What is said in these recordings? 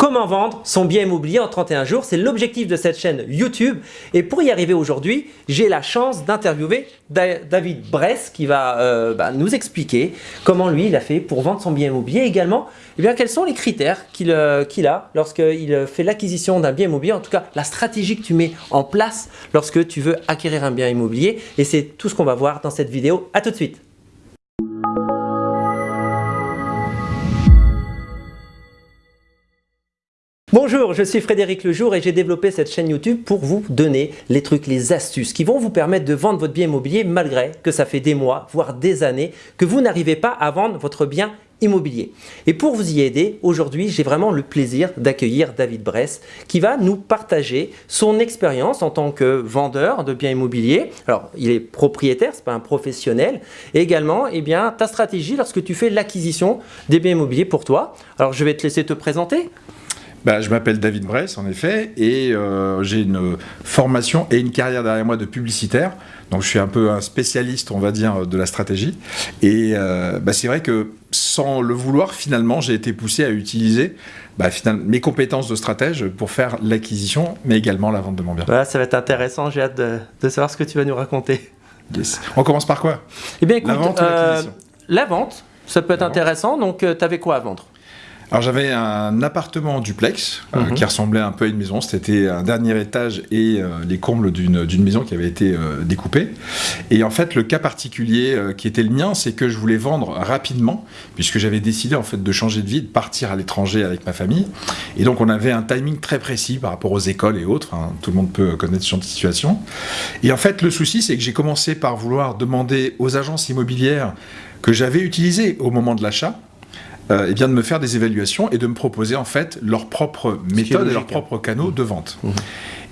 Comment vendre son bien immobilier en 31 jours? C'est l'objectif de cette chaîne YouTube. Et pour y arriver aujourd'hui, j'ai la chance d'interviewer David Bress qui va euh, bah, nous expliquer comment lui il a fait pour vendre son bien immobilier. Également, eh bien, quels sont les critères qu'il euh, a lorsqu'il fait l'acquisition d'un bien immobilier? En tout cas, la stratégie que tu mets en place lorsque tu veux acquérir un bien immobilier. Et c'est tout ce qu'on va voir dans cette vidéo. A tout de suite Bonjour, je suis Frédéric Lejour et j'ai développé cette chaîne YouTube pour vous donner les trucs, les astuces qui vont vous permettre de vendre votre bien immobilier malgré que ça fait des mois, voire des années que vous n'arrivez pas à vendre votre bien immobilier. Et pour vous y aider, aujourd'hui, j'ai vraiment le plaisir d'accueillir David Bress qui va nous partager son expérience en tant que vendeur de biens immobiliers. Alors, il est propriétaire, c'est pas un professionnel. Et également, eh bien, ta stratégie lorsque tu fais l'acquisition des biens immobiliers pour toi. Alors, je vais te laisser te présenter. Bah, je m'appelle David Bress, en effet, et euh, j'ai une formation et une carrière derrière moi de publicitaire. Donc, je suis un peu un spécialiste, on va dire, de la stratégie. Et euh, bah, c'est vrai que sans le vouloir, finalement, j'ai été poussé à utiliser bah, finalement, mes compétences de stratège pour faire l'acquisition, mais également la vente de mon bien. ça va être intéressant. J'ai hâte de, savoir ce que tu vas nous raconter. On commence par quoi? Eh bien, écoute, la vente, euh, la vente ça peut être intéressant. Donc, tu avais quoi à vendre? Alors j'avais un appartement duplex euh, mhm. qui ressemblait un peu à une maison. C'était un dernier étage et euh, les combles d'une maison qui avait été euh, découpée. Et en fait, le cas particulier qui était le mien, c'est que je voulais vendre rapidement, puisque j'avais décidé en fait de changer de vie, de partir à l'étranger avec ma famille. Et donc on avait un timing très précis par rapport aux écoles et autres. Hein. Tout le monde peut connaître ce genre de situation. Et en fait, le souci, c'est que j'ai commencé par vouloir demander aux agences immobilières que j'avais utilisées au moment de l'achat euh, et bien de me faire des évaluations et de me proposer en fait leurs propres méthodes et leurs propres canaux de vente. Mmh.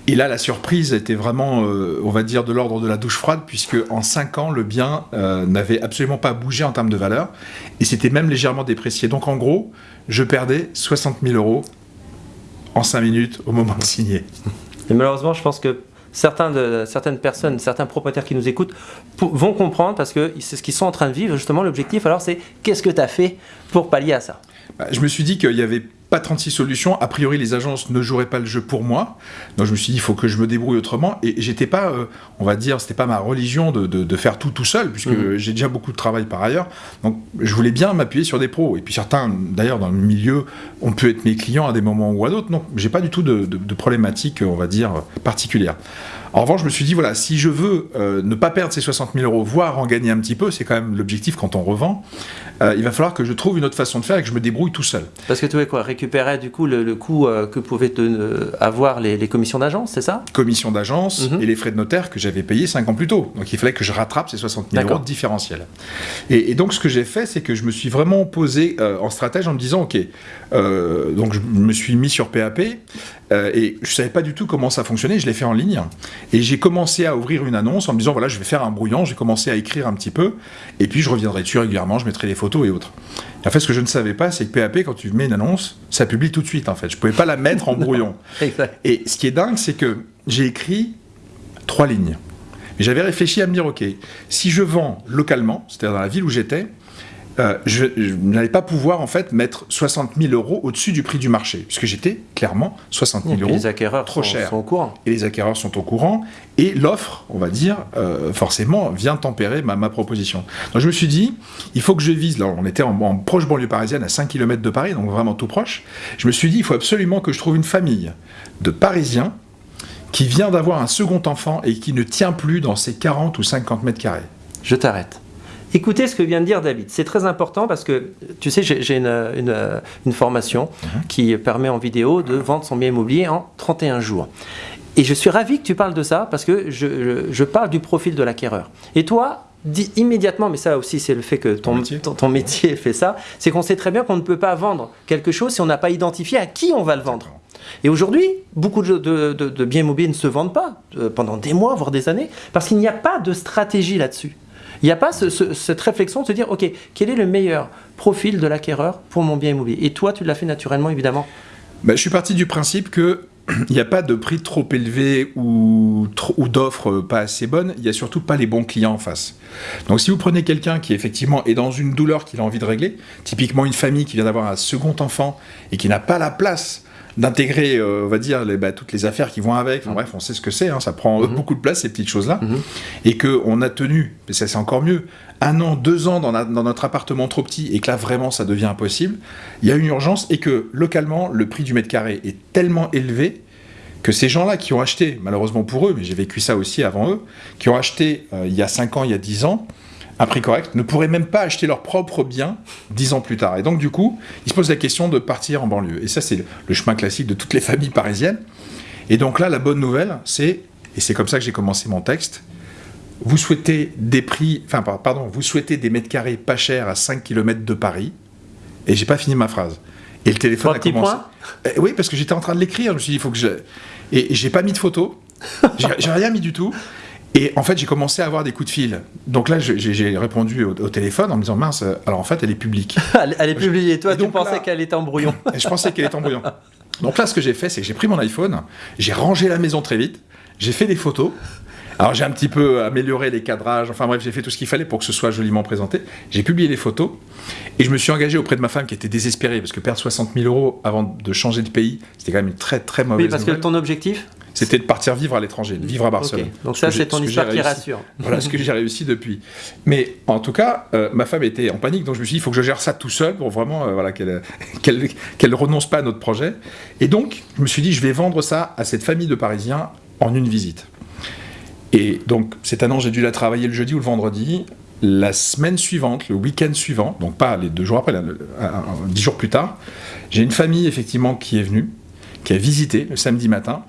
Et là, la surprise était vraiment, euh, on va dire, de l'ordre de la douche froide, puisque en 5 ans, le bien euh, n'avait absolument pas bougé en termes de valeur, et c'était même légèrement déprécié. Donc en gros, je perdais 60 000 euros en 5 minutes au moment de signer. Et malheureusement, je pense que certains de, certaines personnes, certains propriétaires qui nous écoutent vont comprendre parce que c'est ce qu'ils sont en train de vivre. Justement, l'objectif, alors, c'est qu'est-ce que tu as fait pour pallier à ça? Bah, Je me suis dit qu'il y avait pas 36 solutions. A priori, les agences ne joueraient pas le jeu pour moi. Donc je me suis dit, il faut que je me débrouille autrement. Et j'étais pas, euh, on va dire, c'était pas ma religion de, de, faire tout tout seul, puisque mhm. j'ai déjà beaucoup de travail par ailleurs. Donc je voulais bien m'appuyer sur des pros. Et puis certains, d'ailleurs, dans le milieu, on peut être mes clients à des moments ou à d'autres. Non, j'ai pas du tout de, de, problématique, on va dire, particulière. En revanche, je me suis dit, voilà, si je veux euh, ne pas perdre ces 60 000 euros, voire en gagner un petit peu, c'est quand même l'objectif quand on revend, euh, il va falloir que je trouve une autre façon de faire et que je me débrouille tout seul. Parce que tu veux quoi Récupérer du coup le, coût euh, que pouvaient avoir les, commissions d'agence, c'est ça? Commissions d'agence mhm. et les frais de notaire que j'avais payés 5 ans plus tôt. Donc il fallait que je rattrape ces 60 000 euros de différentiel. Et, donc ce que j'ai fait, c'est que je me suis vraiment posé en stratège en me disant, ok, donc je me suis mis sur PAP et je savais pas du tout comment ça fonctionnait, je l'ai fait en ligne. Et j'ai commencé à ouvrir une annonce en me disant, voilà, je vais faire un brouillon, j'ai commencé à écrire un petit peu, et puis je reviendrai dessus régulièrement, je mettrai les photos et autres. Et en fait, ce que je ne savais pas, c'est que PAP, quand tu mets une annonce, ça publie tout de suite, en fait. Je ne pouvais pas la mettre en brouillon. et ce qui est dingue, c'est que j'ai écrit trois lignes. Mais j'avais réfléchi à me dire, ok, si je vends localement, c'est-à-dire dans la ville où j'étais, euh, je, n'allais pas pouvoir en fait mettre 60 000 euros au-dessus du prix du marché, puisque j'étais clairement 60 000 euros les acquéreurs trop sont, cher. Sont au courant. Et les acquéreurs sont au courant, et l'offre, on va dire, euh, forcément, vient tempérer ma, ma, proposition. Donc je me suis dit, il faut que je vise, là on était en, en, proche banlieue parisienne, à 5 km de Paris, donc vraiment tout proche, je me suis dit, il faut absolument que je trouve une famille de Parisiens qui vient d'avoir un second enfant et qui ne tient plus dans ses 40 ou 50 mètres carrés. Je t'arrête. Écoutez ce que vient de dire David. C'est très important parce que, tu sais, j'ai une, formation mhm. qui permet en vidéo de vendre son bien immobilier en 31 jours. Et je suis ravi que tu parles de ça parce que je, parle du profil de l'acquéreur. Et toi, dis immédiatement, mais ça aussi c'est le fait que ton, ton, métier fait ça, c'est qu'on sait très bien qu'on ne peut pas vendre quelque chose si on n'a pas identifié à qui on va le vendre. Et aujourd'hui, beaucoup de, de, biens immobiliers ne se vendent pas euh, pendant des mois, voire des années, parce qu'il n'y a pas de stratégie là-dessus. Il n'y a pas cette réflexion de se dire, OK, quel est le meilleur profil de l'acquéreur pour mon bien immobilier? Et toi, tu l'as fait naturellement, évidemment. Ben, je suis parti du principe que il n'y a pas de prix trop élevé ou, ou d'offres pas assez bonnes, il n'y a surtout pas les bons clients en face. Donc si vous prenez quelqu'un qui effectivement est dans une douleur qu'il a envie de régler, typiquement une famille qui vient d'avoir un second enfant et qui n'a pas la place d'intégrer, euh, on va dire, les, bah, toutes les affaires qui vont avec. Enfin, bref, on sait ce que c'est, hein, ça prend mhm. beaucoup de place, ces petites choses-là. Mhm. Et qu'on a tenu, mais ça c'est encore mieux, un an, deux ans dans, dans, notre appartement trop petit et que là vraiment ça devient impossible, il y a une urgence et que localement, le prix du mètre carré est tellement élevé que ces gens-là qui ont acheté, malheureusement pour eux, mais j'ai vécu ça aussi avant eux, qui ont acheté euh, il y a cinq ans, il y a dix ans, un prix correct, ne pourraient même pas acheter leur propre bien dix ans plus tard. Et donc, du coup, ils se posent la question de partir en banlieue. Et ça, c'est le chemin classique de toutes les familles parisiennes. Et donc là, la bonne nouvelle, c'est, et c'est comme ça que j'ai commencé mon texte, vous souhaitez des prix, enfin, pardon, vous souhaitez des mètres carrés pas chers à 5 km de Paris, et j'ai pas fini ma phrase. Et le téléphone a commencé. Eh oui, parce que j'étais en train de l'écrire, je me suis dit, il faut que je. Et j'ai pas mis de photo, j'ai rien mis du tout. Et en fait, j'ai commencé à avoir des coups de fil. Donc là, j'ai répondu au, téléphone en me disant mince, alors en fait, elle est publique. elle est publiée. Toi, tu pensais qu'elle était en brouillon. je pensais qu'elle était en brouillon. Donc là, ce que j'ai fait, c'est que j'ai pris mon iPhone, j'ai rangé la maison très vite, j'ai fait des photos. Alors j'ai un petit peu amélioré les cadrages, enfin bref, j'ai fait tout ce qu'il fallait pour que ce soit joliment présenté. J'ai publié les photos et je me suis engagé auprès de ma femme qui était désespérée parce que perdre 60 000 euros avant de changer de pays, c'était quand même une très très mauvaise Oui, parce que ton objectif? C'était de partir vivre à l'étranger, de vivre à Barcelone. Donc ça, c'est ton histoire qui rassure. Voilà ce que j'ai réussi depuis. Mais en tout cas, euh, ma femme était en panique, donc je me suis dit, il faut que je gère ça tout seul pour vraiment euh, voilà, qu'elle ne renonce pas à notre projet. Et donc, je me suis dit, je vais vendre ça à cette famille de Parisiens en une visite. Et donc, cette annonce, j'ai dû la travailler le jeudi ou le vendredi. La semaine suivante, le week-end suivant, donc pas les deux jours après, dix jours plus tard, j'ai une famille effectivement qui est venue, qui a visité le samedi matin.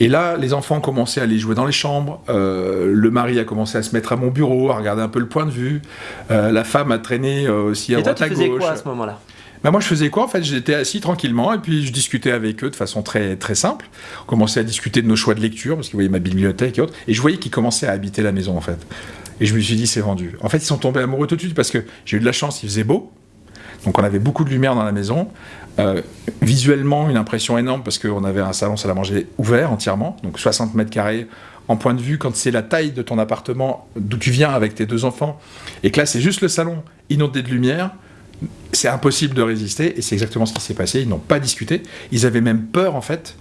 Et là, les enfants ont commencé à aller jouer dans les chambres. Euh, le mari a commencé à se mettre à mon bureau, à regarder un peu le point de vue. Euh, la femme a traîné euh, aussi à droite à gauche. Et toi, tu faisais quoi à ce moment-là? Bah moi, je faisais quoi? En fait, j'étais assis tranquillement et puis je discutais avec eux de façon très, très simple. On commençait à discuter de nos choix de lecture parce qu'ils voyaient ma bibliothèque et autres. Et je voyais qu'ils commençaient à habiter la maison, en fait. Et je me suis dit, c'est vendu. En fait, ils sont tombés amoureux tout de suite parce que j'ai eu de la chance, il faisait beau. Donc, on avait beaucoup de lumière dans la maison. Euh, visuellement, une impression énorme parce qu'on avait un salon salle à manger ouvert entièrement, donc 60 mètres carrés. En point de vue, quand c'est la taille de ton appartement, d'où tu viens avec tes deux enfants, et que là c'est juste le salon inondé de lumière, c'est impossible de résister, et c'est exactement ce qui s'est passé. Ils n'ont pas discuté. Ils avaient même peur, en fait,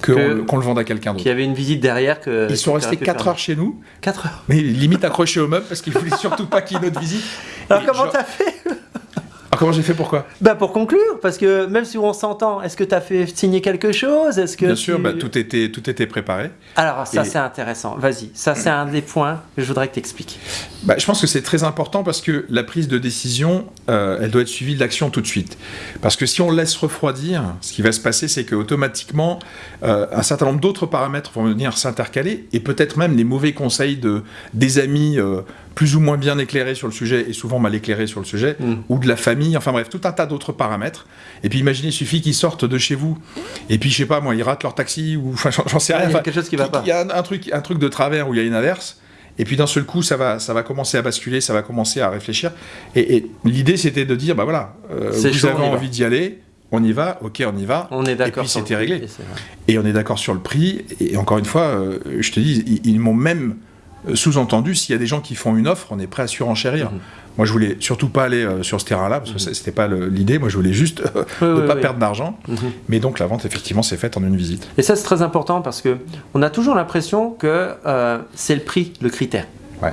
qu'on le vende à quelqu'un d'autre. Qu'il y avait une visite derrière. Que, Ils sont restés 4 heures chez nous. 4 heures Mais limite accrochés au meuble parce qu'ils voulaient surtout pas qu'il y ait une autre visite. Alors comment t'as fait alors comment j'ai fait pourquoi? Bah pour conclure, parce que même si on s'entend, est-ce que tu as fait signer quelque chose? Est-ce que Bien sûr, bah, tout, était, tout était préparé. Alors ça c'est intéressant, vas-y, ça c'est un des points que je voudrais que tu expliques. Bah, je pense que c'est très important parce que la prise de décision, euh, elle doit être suivie de l'action tout de suite. Parce que si on laisse refroidir, ce qui va se passer, c'est qu'automatiquement, euh, un certain nombre d'autres paramètres vont venir s'intercaler et peut-être même les mauvais conseils de, des amis. Euh, plus ou moins bien éclairé sur le sujet et souvent mal éclairé sur le sujet, mm. ou de la famille, enfin bref, tout un tas d'autres paramètres. Et puis imaginez, il suffit qu'ils sortent de chez vous, et puis je sais pas, moi, ils ratent leur taxi, ou enfin j'en sais rien. il y a quelque chose qui va pas. Il y a un, truc, un truc de travers où il y a une inverse. Et puis d'un seul coup, ça va, ça va commencer à basculer, ça va commencer à réfléchir. Et, l'idée, c'était de dire, bah voilà, euh, vous avez envie d'y aller, on y va, ok, on y va. On est d'accord. Et puis c'était réglé. Et, on est d'accord sur le prix. Et encore une fois, euh, je te dis, ils m'ont même sous-entendu, s'il y a des gens qui font une offre, on est prêt à surenchérir. Mhm. Moi, je voulais surtout pas aller euh, sur ce terrain-là, parce que mhm. c'était pas l'idée. Moi, je voulais juste ne pas perdre d'argent. Mhm. Mais donc, la vente, effectivement, s'est faite en une visite. Et ça, c'est très important parce que on a toujours l'impression que euh, c'est le prix, le critère. Ouais.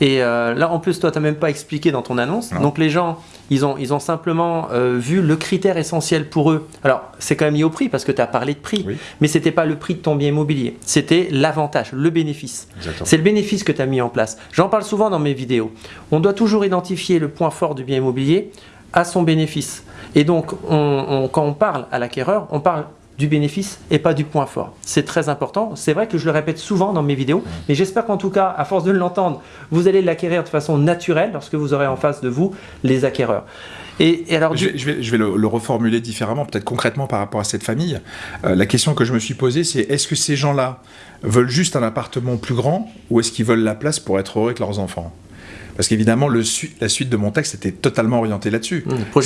Et là, en plus, toi, tu n'as même pas expliqué dans ton annonce. Donc, les gens, ils ont, ils ont simplement euh, vu le critère essentiel pour eux. Alors, c'est quand même lié au prix parce que tu as parlé de prix, mais ce n'était pas le prix de ton bien immobilier. C'était l'avantage, le bénéfice. C'est le bénéfice que tu as mis en place. J'en parle souvent dans mes vidéos. On doit toujours identifier le point fort du bien immobilier à son bénéfice. Et donc, quand on parle à l'acquéreur, on parle du bénéfice et pas du point fort. C'est très important. C'est vrai que je le répète souvent dans mes vidéos, mais j'espère qu'en tout cas, à force de l'entendre, vous allez l'acquérir de façon naturelle lorsque vous aurez en face de vous les acquéreurs. Et, alors, je, vais, je vais le, reformuler différemment, peut-être concrètement par rapport à cette famille. Euh, la question que je me suis posée, c'est est-ce que ces gens-là veulent juste un appartement plus grand ou est-ce qu'ils veulent la place pour être heureux avec leurs enfants? Parce qu'évidemment, la suite de mon texte était totalement orientée là-dessus. Mmh.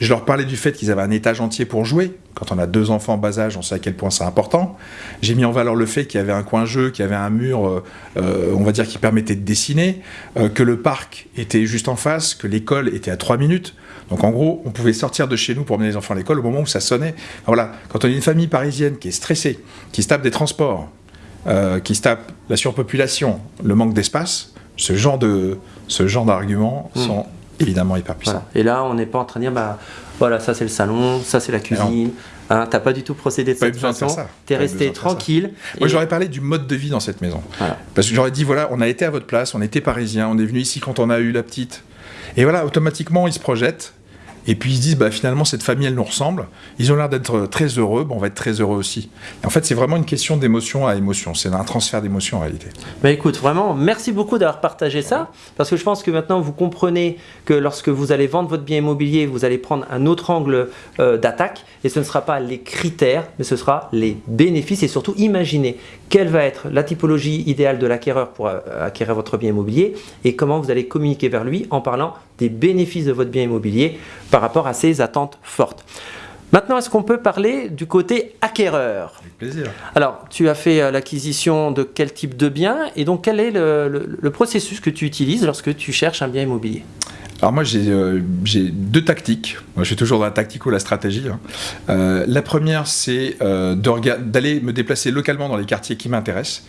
Je leur parlais du fait qu'ils avaient un étage entier pour jouer. Quand on a deux enfants en bas âge, on sait à quel point c'est important. J'ai mis en valeur le fait qu'il y avait un coin jeu, qu'il y avait un mur, euh, euh, on va dire, qui permettait de dessiner, euh, que le parc était juste en face, que l'école était à trois minutes. Donc en gros, on pouvait sortir de chez nous pour emmener les enfants à l'école au moment où ça sonnait. Voilà, quand on est une famille parisienne qui est stressée, qui se tape des transports, qui se tape la surpopulation, le manque d'espace, ce genre de ce genre d'arguments hmm. sont évidemment hyper puissants. Et là, on n'est pas en train de dire, bah voilà, ça c'est le salon, ça c'est la cuisine. Hein, t'as pas du tout procédé de cette façon. T'es resté tranquille. Moi, j'aurais parlé du mode de vie dans cette maison. Parce que j'aurais dit, voilà, on a été à votre place, on était parisien, on est venu ici quand on a eu la petite. Et voilà, automatiquement, ils se projettent. Et puis ils se disent, bah, finalement, cette famille, elle nous ressemble. Ils ont l'air d'être très heureux, bon, on va être très heureux aussi. en fait, c'est vraiment une question d'émotion à émotion. C'est un transfert d'émotion en réalité. Bah écoute, vraiment, merci beaucoup d'avoir partagé ça. Parce que je pense que maintenant, vous comprenez que lorsque vous allez vendre votre bien immobilier, vous allez prendre un autre angle euh, d'attaque. Et ce ne sera pas les critères, mais ce sera les bénéfices. Et surtout, imaginez quelle va être la typologie idéale de l'acquéreur pour euh, acquérir votre bien immobilier et comment vous allez communiquer vers lui en parlant des bénéfices de votre bien immobilier par rapport à ses attentes fortes. Maintenant, est-ce qu'on peut parler du côté acquéreur? Avec plaisir. Alors, tu as fait euh, l'acquisition de quel type de bien et donc quel est le, processus que tu utilises lorsque tu cherches un bien immobilier? Alors moi euh, j'ai deux tactiques. Moi je suis toujours dans la tactique ou la stratégie. Hein. Euh, la première c'est euh, d'aller me déplacer localement dans les quartiers qui m'intéressent.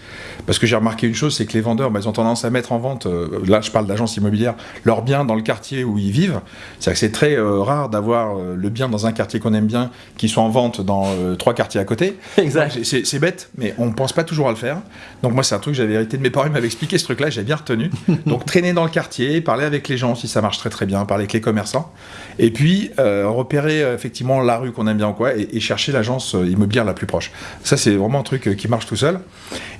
Parce que j'ai remarqué une chose, c'est que les vendeurs, bah, ils ont tendance à mettre en vente, là je parle d'agence immobilière, leurs biens dans le quartier où ils vivent. C'est-à-dire que c'est très rare d'avoir le bien dans un quartier qu'on aime bien qui soit en vente dans trois quartiers à côté. Exact. C'est bête, mais on ne pense pas toujours à le faire. Donc moi c'est un truc que j'avais hérité de mes parents, ils m'avaient expliqué ce truc-là, j'ai bien retenu. Donc traîner dans le quartier, parler avec les gens si ça marche très très bien, parler avec les commerçants, et puis euh, repérer euh, effectivement la rue qu'on aime bien ou quoi, et, chercher l'agence euh, immobilière la plus proche. Ça, c'est vraiment un truc qui marche tout seul.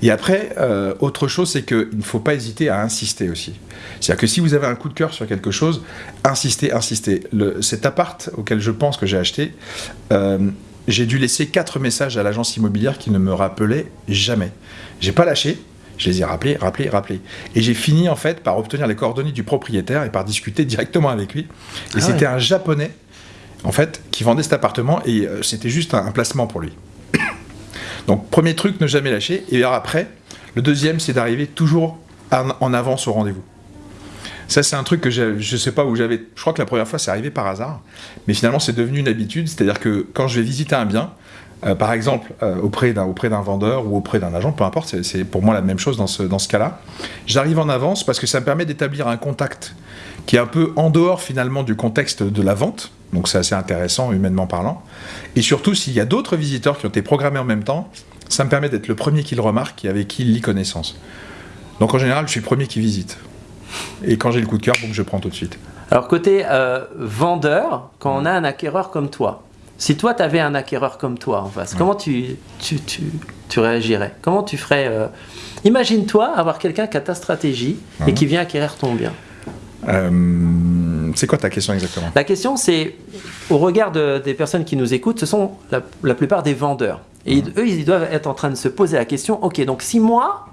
Et après, autre chose, c'est qu'il ne faut pas hésiter à insister aussi. C'est-à-dire que si vous avez un coup de cœur sur quelque chose, insistez, insistez. Le, cet appart auquel je pense que j'ai acheté, j'ai dû laisser quatre messages à l'agence immobilière qui ne me rappelaient jamais. J'ai pas lâché, je les ai rappelés, rappelés, rappelés. Et j'ai fini en fait par obtenir les coordonnées du propriétaire et par discuter directement avec lui. Et ah c'était un japonais en fait qui vendait cet appartement et euh, c'était juste un, placement pour lui. Donc premier truc, ne jamais lâcher. Et alors après, le deuxième, c'est d'arriver toujours en, avance au rendez-vous. Ça, c'est un truc que je ne sais pas où j'avais. Je crois que la première fois, c'est arrivé par hasard. Mais finalement, c'est devenu une habitude. C'est-à-dire que quand je vais visiter un bien, euh, par exemple, euh, auprès d'un vendeur ou auprès d'un agent, peu importe, c'est pour moi la même chose dans ce, dans ce cas-là. J'arrive en avance parce que ça me permet d'établir un contact qui est un peu en dehors finalement du contexte de la vente. Donc c'est assez intéressant humainement parlant. Et surtout, s'il y a d'autres visiteurs qui ont été programmés en même temps, ça me permet d'être le premier qui le remarque et avec qui il lit connaissance. Donc en général, je suis le premier qui visite. Et quand j'ai le coup de cœur, donc je prends tout de suite. Alors côté euh, vendeur, quand on a un acquéreur comme toi, si toi, tu avais un acquéreur comme toi en face, comment tu, tu, tu, réagirais? Comment tu ferais euh, Imagine-toi avoir quelqu'un qui a ta stratégie et qui vient acquérir ton bien. Euh, c'est quoi ta question exactement? La question, c'est au regard des personnes qui nous écoutent, ce sont la, plupart des vendeurs. Et eux, ils doivent être en train de se poser la question ok, donc si moi,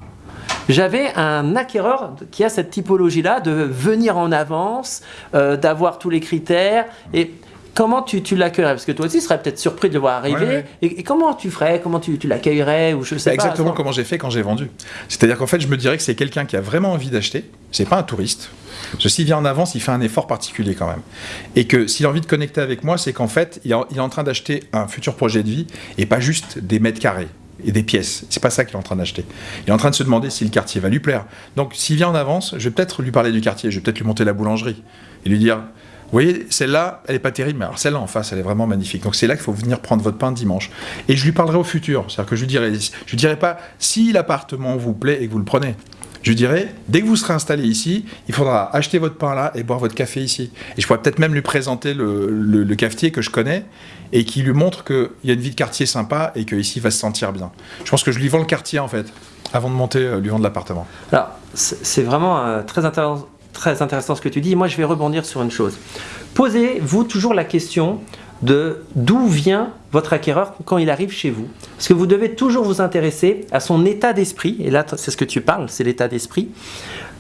j'avais un acquéreur qui a cette typologie-là de venir en avance, euh, d'avoir tous les critères. Et comment tu, tu l'accueillerais? Parce que toi aussi, tu serais peut-être surpris de le voir arriver. Et, comment tu ferais? Comment tu, tu l'accueillerais? Ou je sais Exactement comment j'ai fait quand j'ai vendu. C'est-à-dire qu'en fait, je me dirais que c'est quelqu'un qui a vraiment envie d'acheter. C'est pas un touriste. Ceci vient en avance, il fait un effort particulier quand même. Et que s'il a envie de connecter avec moi, c'est qu'en fait, il est en train d'acheter un futur projet de vie et pas juste des mètres carrés et des pièces. C'est pas ça qu'il est en train d'acheter. Il est en train de se demander si le quartier va lui plaire. Donc, s'il vient en avance, je vais peut-être lui parler du quartier, je vais peut-être lui monter la boulangerie et lui dire vous voyez, celle-là, elle n'est pas terrible, mais alors celle-là en face, elle est vraiment magnifique. Donc c'est là qu'il faut venir prendre votre pain dimanche. Et je lui parlerai au futur. C'est-à-dire que je lui dirai, je lui dirai pas si l'appartement vous plaît et que vous le prenez. Je lui dirai, dès que vous serez installé ici, il faudra acheter votre pain là et boire votre café ici. Et je pourrais peut-être même lui présenter le, cafetier que je connais et qui lui montre qu'il y a une vie de quartier sympa et qu'ici il va se sentir bien. Je pense que je lui vends le quartier en fait, avant de monter, euh, lui vendre l'appartement. Alors, c'est vraiment euh, très intéressant très intéressant ce que tu dis. Moi, je vais rebondir sur une chose. Posez-vous toujours la question de d'où vient votre acquéreur quand il arrive chez vous. Parce que vous devez toujours vous intéresser à son état d'esprit, et là c'est ce que tu parles, c'est l'état d'esprit,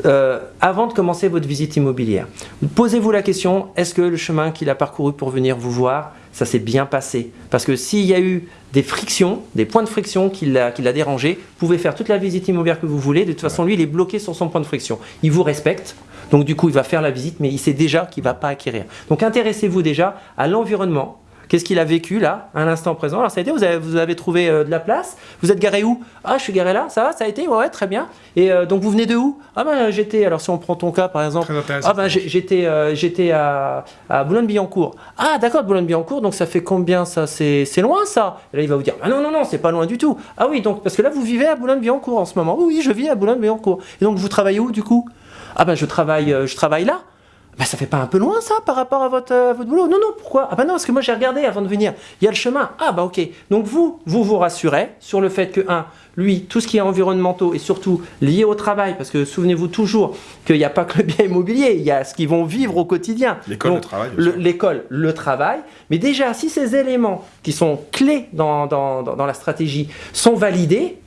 euh, avant de commencer votre visite immobilière. Posez-vous la question, est-ce que le chemin qu'il a parcouru pour venir vous voir, ça s'est bien passé? Parce que s'il y a eu des frictions, des points de friction qui l'a dérangé, vous pouvez faire toute la visite immobilière que vous voulez, de toute façon lui il est bloqué sur son point de friction. Il vous respecte, donc du coup, il va faire la visite, mais il sait déjà qu'il ne va pas acquérir. Donc intéressez-vous déjà à l'environnement. Qu'est-ce qu'il a vécu là, à l'instant présent? Alors ça a été, vous avez, vous avez trouvé euh, de la place Vous êtes garé où? Ah, je suis garé là, ça va, ça a été? Ouais, très bien. Et euh, donc vous venez de où? Ah ben j'étais, alors si on prend ton cas par exemple, ah ben j'étais euh, j'étais à, à Boulogne-Billancourt. Ah d'accord, Boulogne-Billancourt, donc ça fait combien ça? C'est loin ça Et là il va vous dire, ah non, non, non, c'est pas loin du tout. Ah oui, donc parce que là vous vivez à Boulogne-Billancourt en ce moment. Oui, je vis à Boulogne-Billancourt. Et donc vous travaillez où du coup? Ah ben je travaille, euh, je travaille là. Ben, ça fait pas un peu loin ça par rapport à votre, votre boulot Non, non, pourquoi? Ah ben non, parce que moi j'ai regardé avant de venir. Il y a le chemin. Ah bah ok. Donc vous, vous vous rassurez sur le fait que, un, lui, tout ce qui est environnementaux et surtout lié au travail, parce que souvenez-vous toujours qu'il n'y a pas que le bien immobilier, il y a ce qu'ils vont vivre au quotidien. L'école, le travail. L'école, le, travail. Mais déjà, si ces éléments qui sont clés dans, dans, dans la stratégie sont validés,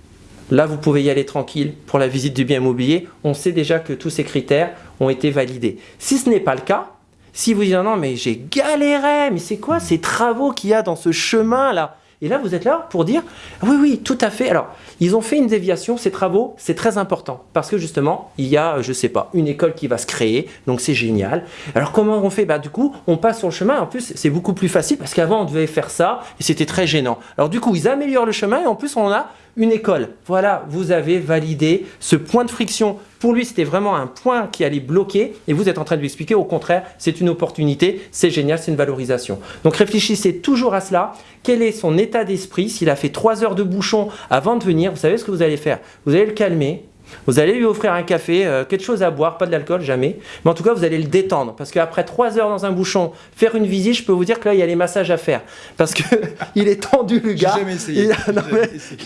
Là, vous pouvez y aller tranquille pour la visite du bien immobilier. On sait déjà que tous ces critères ont été validés. Si ce n'est pas le cas, si vous dites non mais j'ai galéré, mais c'est quoi ces travaux qu'il y a dans ce chemin là et là, vous êtes là pour dire, oui, oui, tout à fait. Alors, ils ont fait une déviation, ces travaux, c'est très important. Parce que justement, il y a, je ne sais pas, une école qui va se créer, donc c'est génial. Alors, comment on fait? Bah, Du coup, on passe sur le chemin. En plus, c'est beaucoup plus facile parce qu'avant, on devait faire ça et c'était très gênant. Alors, du coup, ils améliorent le chemin et en plus, on a une école. Voilà, vous avez validé ce point de friction. Pour lui, c'était vraiment un point qui allait bloquer et vous êtes en train de lui expliquer, au contraire, c'est une opportunité, c'est génial, c'est une valorisation. Donc réfléchissez toujours à cela. Quel est son état d'esprit S'il a fait trois heures de bouchon avant de venir, vous savez ce que vous allez faire? Vous allez le calmer, vous allez lui offrir un café, euh, quelque chose à boire, pas de l'alcool, jamais. Mais en tout cas, vous allez le détendre. Parce qu'après trois heures dans un bouchon, faire une visite, je peux vous dire que là, il y a les massages à faire. Parce qu'il est tendu, le gars. jamais essayé.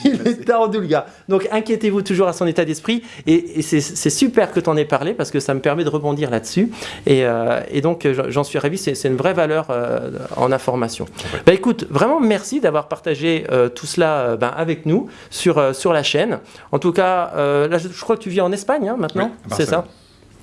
Il, est tendu, le gars. Donc, inquiétez-vous toujours à son état d'esprit. Et, c'est super que tu en aies parlé parce que ça me permet de rebondir là-dessus. Et, euh, donc, j'en suis ravi. C'est une vraie valeur euh, en information. Bah, écoute, vraiment, merci d'avoir partagé tout cela ben, avec nous sur, sur la chaîne. En tout cas, là, je je crois que tu vis en Espagne hein, maintenant, c'est ça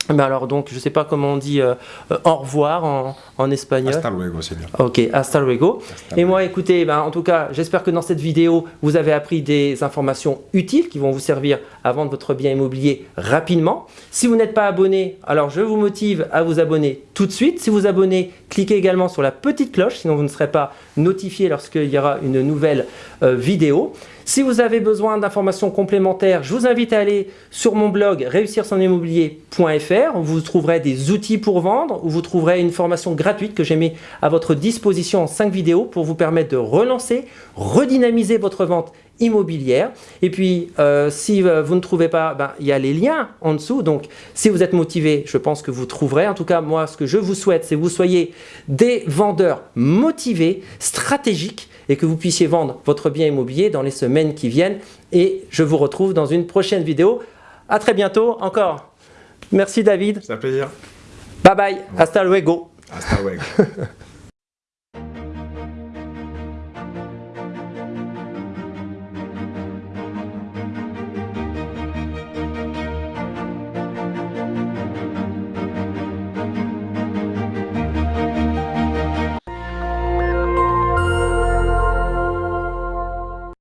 mais ben alors donc, je ne sais pas comment on dit euh, euh, au revoir en, en, espagnol. Hasta luego, c'est bien. Ok, hasta luego. Et moi, écoutez, ben, en tout cas, j'espère que dans cette vidéo, vous avez appris des informations utiles qui vont vous servir à vendre votre bien immobilier rapidement. Si vous n'êtes pas abonné, alors je vous motive à vous abonner tout de suite. Si vous abonnez, cliquez également sur la petite cloche, sinon vous ne serez pas notifié lorsqu'il y aura une nouvelle euh, vidéo. Si vous avez besoin d'informations complémentaires, je vous invite à aller sur mon blog réussir-son-immobilier.fr où vous trouverez des outils pour vendre, où vous trouverez une formation gratuite que j'ai mis à votre disposition en 5 vidéos pour vous permettre de relancer, redynamiser votre vente immobilière. Et puis, euh, si euh, vous ne trouvez pas, ben, il y a les liens en dessous. Donc, si vous êtes motivé, je pense que vous trouverez. En tout cas, moi, ce que je vous souhaite, c'est que vous soyez des vendeurs motivés, stratégiques, et que vous puissiez vendre votre bien immobilier dans les semaines qui viennent. Et je vous retrouve dans une prochaine vidéo. À très bientôt encore. Merci David. C'est un plaisir. Bye bye. Hasta luego. Hasta luego.